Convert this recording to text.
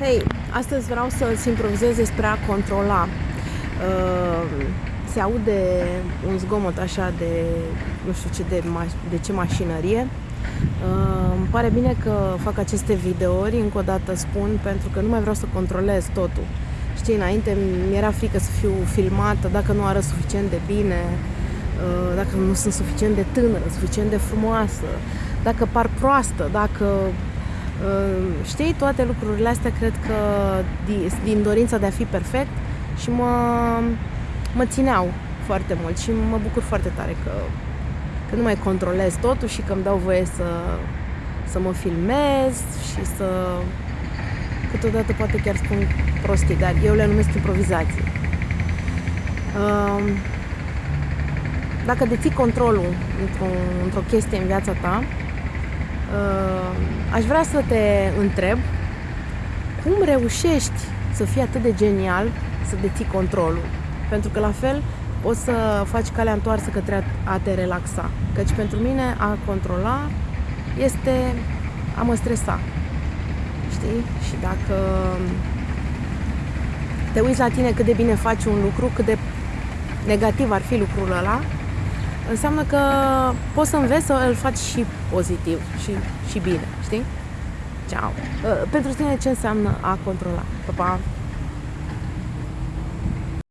Hei, astăzi vreau să-ți improvizez despre a controla. Uh, se aude un zgomot așa de, nu știu ce, de, ma- de ce mașinărie. Uh, îmi pare bine că fac aceste videouri, încă o dată spun, pentru că nu mai vreau să controlez totul. Știi, înainte mi era frică să fiu filmată, dacă nu arăt suficient de bine, uh, dacă nu sunt suficient de tânără, suficient de frumoasă, dacă par proastă, dacă Știi, toate lucrurile astea cred că din dorința de a fi perfect și mă, mă țineau foarte mult și mă bucur foarte tare că, că nu mai controlez totul și că îmi dau voie să, să mă filmez și să câteodată poate chiar spun prostii, dar eu le numesc improvizații. Dacă deții controlul într-o, într-o chestie în viața ta, Uh, aș vrea să te întreb cum reușești să fii atât de genial să deții controlul. Pentru că la fel poți să faci calea întoarsă către a te relaxa. Căci pentru mine a controla este a mă stresa. Știi? Și dacă te uiți la tine cât de bine faci un lucru, cât de negativ ar fi lucrul ăla, înseamnă că poți să înveți să îl faci și pozitiv și, și bine, știi? Ciao! Uh, pentru tine ce înseamnă a controla? Pa, pa!